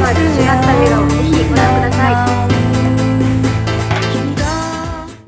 那就行